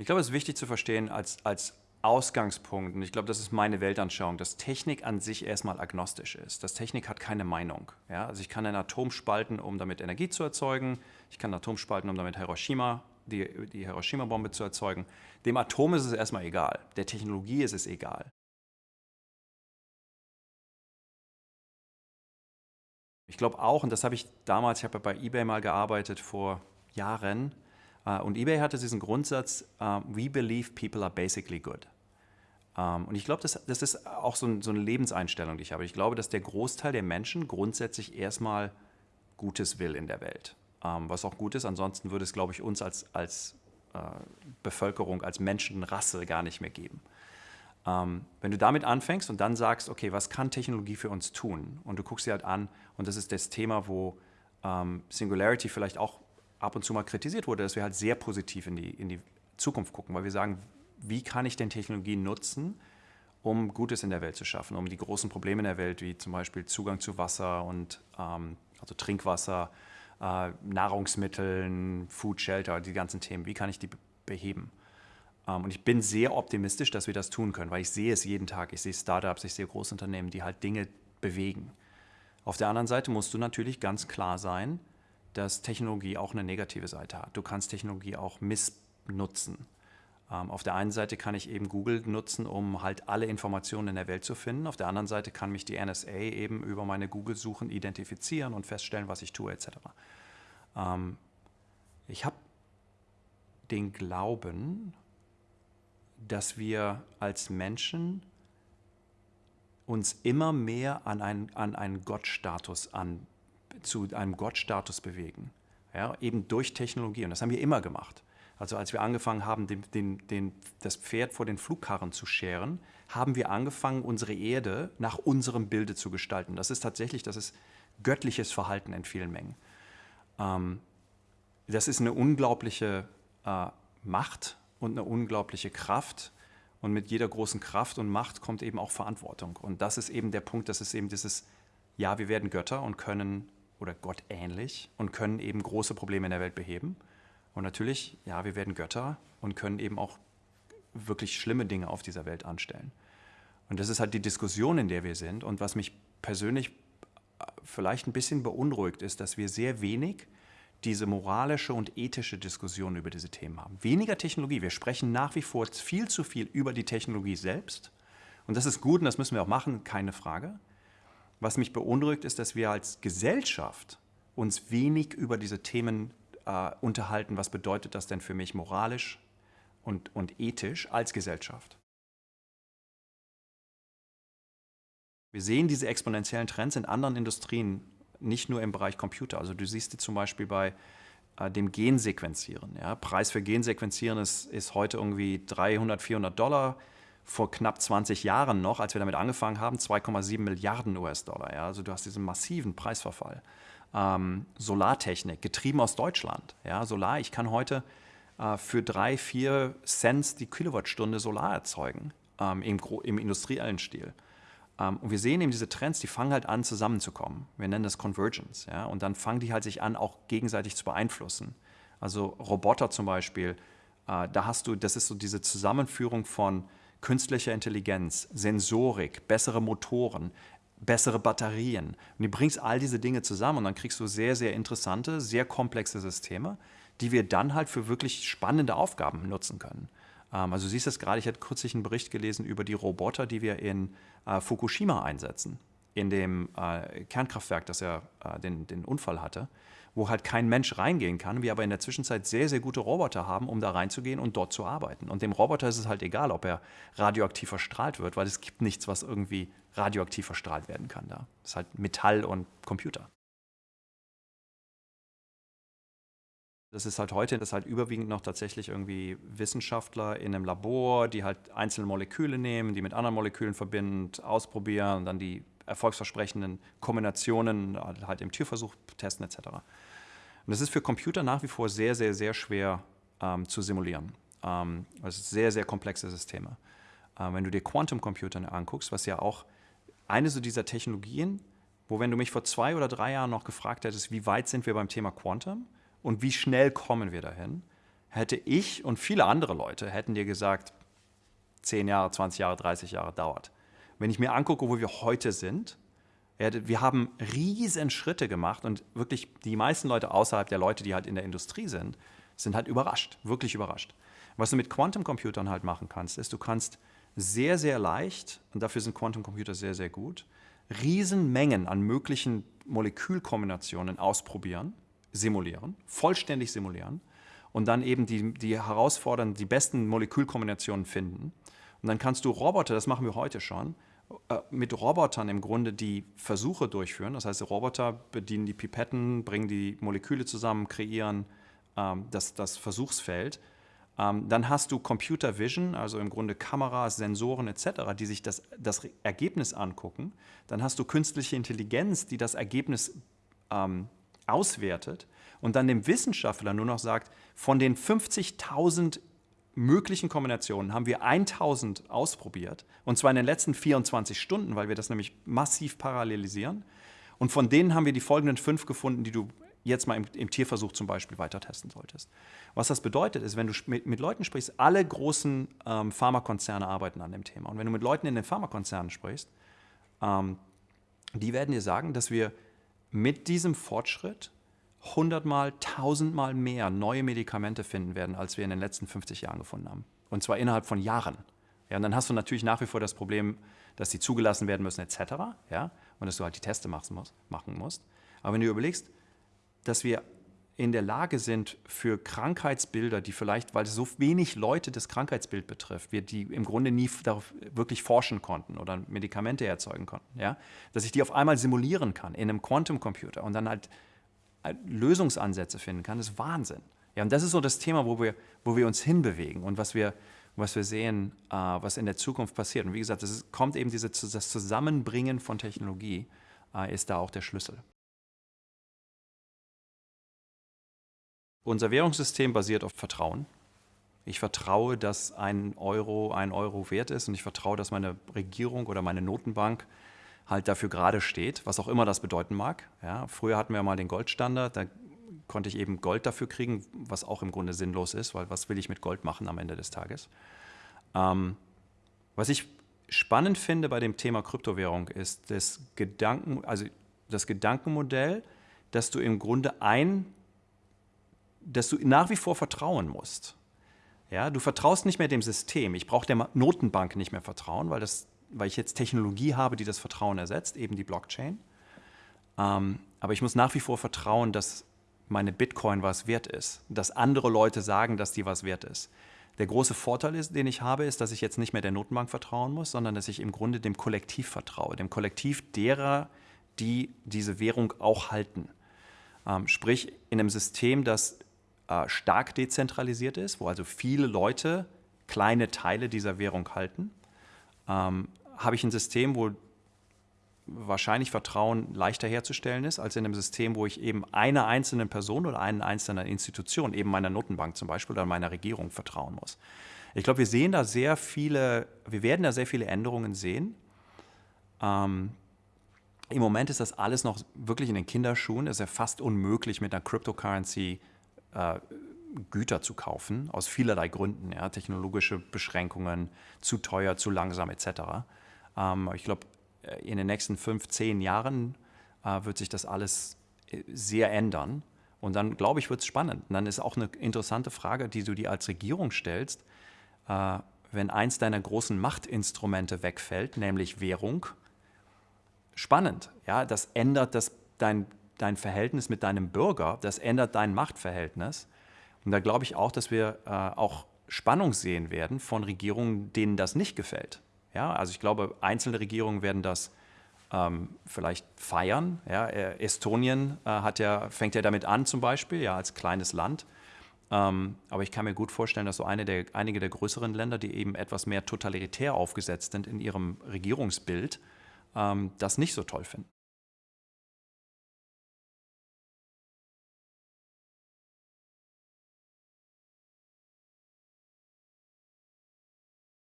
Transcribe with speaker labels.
Speaker 1: Ich glaube, es ist wichtig zu verstehen als, als Ausgangspunkt, und ich glaube, das ist meine Weltanschauung, dass Technik an sich erstmal agnostisch ist. Dass Technik hat keine Meinung. Ja? Also ich kann ein Atom spalten, um damit Energie zu erzeugen. Ich kann ein Atom spalten, um damit Hiroshima, die, die Hiroshima-Bombe zu erzeugen. Dem Atom ist es erstmal egal. Der Technologie ist es egal. Ich glaube auch, und das habe ich damals, ich habe bei eBay mal gearbeitet vor Jahren, und eBay hatte diesen Grundsatz, uh, we believe people are basically good. Ähm, und ich glaube, das, das, ist auch so, ein, so, eine Lebenseinstellung, die ich habe. Ich glaube, dass der Großteil der Menschen grundsätzlich erstmal Gutes will in der Welt. Ähm, was auch gut ist, ansonsten würde es, glaube ich, uns als, als uh, Bevölkerung, als Menschenrasse gar nicht mehr geben. Ähm, wenn du damit anfängst und dann sagst, okay, was kann Technologie für uns tun? Und du guckst dir halt an, und das ist das Thema, wo Singularity vielleicht auch ab und zu mal kritisiert wurde, dass wir halt sehr positiv in die, in die Zukunft gucken, weil wir sagen, wie kann ich denn Technologien nutzen, um Gutes in der Welt zu schaffen, um die großen Probleme in der Welt, wie zum Beispiel Zugang zu Wasser und ähm, also Trinkwasser, äh, Nahrungsmitteln, Food Shelter, die ganzen Themen, wie kann ich die beheben? Ähm, und ich bin sehr optimistisch, dass wir das tun können, weil ich sehe es jeden Tag. Ich sehe Startups, ich sehe Großunternehmen, die halt Dinge bewegen. Auf der anderen Seite musst du natürlich ganz klar sein, dass Technologie auch eine negative Seite hat. Du kannst Technologie auch missnutzen. Ähm, auf der einen Seite kann ich eben Google nutzen, um halt alle Informationen in der Welt zu finden. Auf der anderen Seite kann mich die NSA eben über meine Google-Suchen identifizieren und feststellen, was ich tue etc. Ähm, ich habe den Glauben, dass wir als Menschen uns immer mehr an einen, an einen Gottstatus an, zu einem Gottstatus bewegen. Ja, eben durch Technologie. Und das haben wir immer gemacht. Also als wir angefangen haben, den, den, den, das Pferd vor den Flugkarren zu scheren, haben wir angefangen, unsere Erde nach unserem Bilde zu gestalten. Das ist tatsächlich, das ist göttliches Verhalten in vielen Mengen. Ähm, das ist eine unglaubliche äh, Macht und eine unglaubliche Kraft. Und mit jeder großen Kraft und Macht kommt eben auch Verantwortung. Und das ist eben der Punkt, das ist eben dieses, ja, wir werden Götter und können oder Gott ähnlich und können eben große Probleme in der Welt beheben. Und natürlich, ja, wir werden Götter und können eben auch wirklich schlimme Dinge auf dieser Welt anstellen. Und das ist halt die Diskussion, in der wir sind. Und was mich persönlich äh, vielleicht ein bisschen beunruhigt, ist, dass wir sehr wenig diese moralische und ethische Diskussion über diese Themen haben. Weniger Technologie. Wir sprechen nach wie vor viel zu viel über die Technologie selbst. Und das ist gut und das müssen wir auch machen, keine Frage. Was mich beunruhigt, ist, dass wir als Gesellschaft uns wenig über diese Themen äh, unterhalten. Was bedeutet das denn für mich moralisch und, und ethisch als Gesellschaft? Wir sehen diese exponentiellen Trends in anderen Industrien, nicht nur im Bereich Computer. Also du siehst die zum Beispiel bei äh, dem Gensequenzieren. Ja? Preis für Gensequenzieren ist, ist heute irgendwie 300, 400 Dollar vor knapp 20 Jahren noch, als wir damit angefangen haben, 2,7 Milliarden US-Dollar. Ja? Also du hast diesen massiven Preisverfall. Ähm, Solartechnik, getrieben aus Deutschland. Ja? Solar, ich kann heute äh, für drei, vier Cent die Kilowattstunde Solar erzeugen, ähm, im, im, industriellen Stil. Ähm, und wir sehen eben diese Trends, die fangen halt an zusammenzukommen. Wir nennen das Convergence. Ja? Und dann fangen die halt sich an, auch gegenseitig zu beeinflussen. Also Roboter zum Beispiel, äh, da hast du, das ist so diese Zusammenführung von künstlicher Intelligenz, Sensorik, bessere Motoren, bessere Batterien. Und du bringst all diese Dinge zusammen und dann kriegst du sehr, sehr interessante, sehr komplexe Systeme, die wir dann halt für wirklich spannende Aufgaben nutzen können. Ähm, also du siehst das gerade, ich hatte kürzlich einen Bericht gelesen über die Roboter, die wir in äh, Fukushima einsetzen, in dem äh, Kernkraftwerk, das ja äh, den, den Unfall hatte wo halt kein Mensch reingehen kann, wir aber in der Zwischenzeit sehr, sehr gute Roboter haben, um da reinzugehen und dort zu arbeiten. Und dem Roboter ist es halt egal, ob er radioaktiv verstrahlt wird, weil es gibt nichts, was irgendwie radioaktiv verstrahlt werden kann da. Das ist halt Metall und Computer. Das ist halt heute, das ist halt überwiegend noch tatsächlich irgendwie Wissenschaftler in einem Labor, die halt einzelne Moleküle nehmen, die mit anderen Molekülen verbinden, ausprobieren und dann die erfolgsversprechenden Kombinationen halt im Tierversuch testen etc. Und das ist für Computer nach wie vor sehr, sehr, sehr schwer ähm, zu simulieren. Ähm, das sind sehr, sehr komplexe Systeme. Ähm, wenn du dir Quantum Computer anguckst, was ja auch eine so dieser Technologien, wo wenn du mich vor zwei oder drei Jahren noch gefragt hättest, wie weit sind wir beim Thema Quantum und wie schnell kommen wir dahin, hätte ich und viele andere Leute hätten dir gesagt, 10 Jahre, 20 Jahre, 30 Jahre dauert. Wenn ich mir angucke, wo wir heute sind, wir haben riesen Schritte gemacht und wirklich die meisten Leute außerhalb der Leute, die halt in der Industrie sind, sind halt überrascht, wirklich überrascht. Was du mit Quantum-Computern halt machen kannst, ist, du kannst sehr, sehr leicht, und dafür sind Quantum-Computer sehr, sehr gut, Riesenmengen an möglichen Molekülkombinationen ausprobieren, simulieren, vollständig simulieren und dann eben die, die herausfordernden, die besten Molekülkombinationen finden. Und dann kannst du Roboter, das machen wir heute schon, mit Robotern im Grunde die Versuche durchführen. Das heißt, die Roboter bedienen die Pipetten, bringen die Moleküle zusammen, kreieren ähm, das, das Versuchsfeld. Ähm, dann hast du Computer Vision, also im Grunde Kameras, Sensoren etc., die sich das, das Ergebnis angucken. Dann hast du künstliche Intelligenz, die das Ergebnis ähm, auswertet und dann dem Wissenschaftler nur noch sagt, von den 50.000 möglichen Kombinationen haben wir 1000 ausprobiert. Und zwar in den letzten 24 Stunden, weil wir das nämlich massiv parallelisieren. Und von denen haben wir die folgenden fünf gefunden, die du jetzt mal im, im Tierversuch zum Beispiel weiter testen solltest. Was das bedeutet, ist, wenn du mit, mit Leuten sprichst, alle großen ähm, Pharmakonzerne arbeiten an dem Thema. Und wenn du mit Leuten in den Pharmakonzernen sprichst, ähm, die werden dir sagen, dass wir mit diesem Fortschritt hundertmal, tausendmal mehr neue Medikamente finden werden, als wir in den letzten 50 Jahren gefunden haben. Und zwar innerhalb von Jahren. Ja, und dann hast du natürlich nach wie vor das Problem, dass sie zugelassen werden müssen etc. Ja, und dass du halt die Teste machen musst. Aber wenn du überlegst, dass wir in der Lage sind, für Krankheitsbilder, die vielleicht, weil so wenig Leute das Krankheitsbild betrifft, wir die im Grunde nie darauf wirklich forschen konnten oder Medikamente erzeugen konnten, ja, dass ich die auf einmal simulieren kann in einem Quantum-Computer und dann halt Lösungsansätze finden kann, ist Wahnsinn. Ja, und das ist so das Thema, wo wir, wo wir uns hinbewegen und was wir, was wir sehen, äh, was in der Zukunft passiert. Und wie gesagt, es kommt eben diese, das Zusammenbringen von Technologie, äh, ist da auch der Schlüssel. Unser Währungssystem basiert auf Vertrauen. Ich vertraue, dass ein Euro ein Euro wert ist und ich vertraue, dass meine Regierung oder meine Notenbank halt dafür gerade steht, was auch immer das bedeuten mag. Ja, früher hatten wir mal den Goldstandard, da konnte ich eben Gold dafür kriegen, was auch im Grunde sinnlos ist, weil was will ich mit Gold machen am Ende des Tages? Ähm, was ich spannend finde bei dem Thema Kryptowährung ist das Gedanken, also das Gedankenmodell, dass du im Grunde ein, dass du nach wie vor vertrauen musst. Ja, du vertraust nicht mehr dem System. Ich brauche der Notenbank nicht mehr vertrauen, weil das weil ich jetzt Technologie habe, die das Vertrauen ersetzt, eben die Blockchain. Ähm, aber ich muss nach wie vor vertrauen, dass meine Bitcoin was wert ist, dass andere Leute sagen, dass die was wert ist. Der große Vorteil, ist, den ich habe, ist, dass ich jetzt nicht mehr der Notenbank vertrauen muss, sondern dass ich im Grunde dem Kollektiv vertraue, dem Kollektiv derer, die diese Währung auch halten. Ähm, sprich, in einem System, das äh, stark dezentralisiert ist, wo also viele Leute kleine Teile dieser Währung halten, ähm, habe ich ein System, wo wahrscheinlich Vertrauen leichter herzustellen ist, als in einem System, wo ich eben einer einzelnen Person oder einer einzelnen Institution, eben meiner Notenbank zum Beispiel oder meiner Regierung vertrauen muss. Ich glaube, wir sehen da sehr viele, wir werden da sehr viele Änderungen sehen. Ähm, Im Moment ist das alles noch wirklich in den Kinderschuhen. Es ist ja fast unmöglich, mit einer Cryptocurrency äh, Güter zu kaufen, aus vielerlei Gründen, ja, technologische Beschränkungen, zu teuer, zu langsam etc. Ähm, ich glaube, äh, in den nächsten fünf, zehn Jahren äh, wird sich das alles äh, sehr ändern. Und dann, glaube ich, wird es spannend. Und dann ist auch eine interessante Frage, die du dir als Regierung stellst, äh, wenn eins deiner großen Machtinstrumente wegfällt, nämlich Währung. Spannend, ja, das ändert das, dein, dein Verhältnis mit deinem Bürger, das ändert dein Machtverhältnis. Und da glaube ich auch, dass wir äh, auch Spannung sehen werden von Regierungen, denen das nicht gefällt. Ja, also ich glaube, einzelne Regierungen werden das ähm, vielleicht feiern. Ja, äh, Estonien äh, hat ja, fängt ja damit an zum Beispiel, ja, als kleines Land. Ähm, aber ich kann mir gut vorstellen, dass so eine der, einige der größeren Länder, die eben etwas mehr totalitär aufgesetzt sind in ihrem Regierungsbild, ähm, das nicht so toll finden.